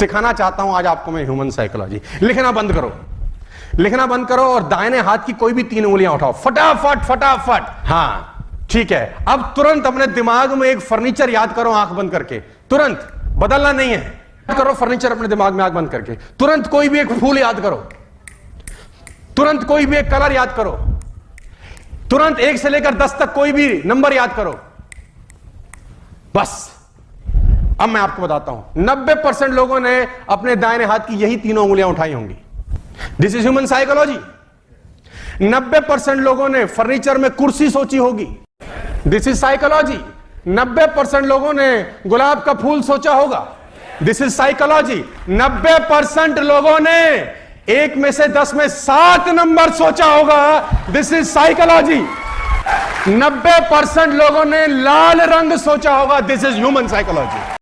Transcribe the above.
सिखाना चाहता हूँ, आज आपको मैं ह्यूमन साइकोलॉजी लिखना बंद करो। लिखना बंद करो और दाहिने हाथ की कोई भी तीन उंगलियाँ उठाओ। फटाफट फटाफट। हाँ, ठीक है। अब तुरंत अपने दिमाग में एक फर्नीचर याद करो आँख बंद करके। तुरंत। बदलना नहीं है। करो फर्नीचर अपने दिमाग में आँख बंद करके। तुरंत कोई भी एक फूल याद करो। तुरंत कोई भी एक कलर याद करो। तुरंत एक से लेकर दस तक कोई भी नंबर याद करो। बस। अब मैं आपको बताता हूँ। नब्बे परसेंट लोगों ने अपने दाहिने हाथ की यही तीनों उंगलियाँ उठाई होंगी। दिस इज़ ह्यूमन साइकोलॉजी नब्बे परसेंट लोगों ने फर्नीचर में कुर्सी सोची होगी। दिस इज़ साइकोलॉजी नब्बे परसेंट लोगों ने गुलाब का फूल सोचा होगा। दिस इज़ साइकोलॉजी नब्बे परसेंट लोगों ने एक में से दस में सात नंबर सोचा होगा। दिस इज़ साइकोलॉजी नब्बे परसेंट लोगों ने लाल रंग सोचा होगा। This is human psychology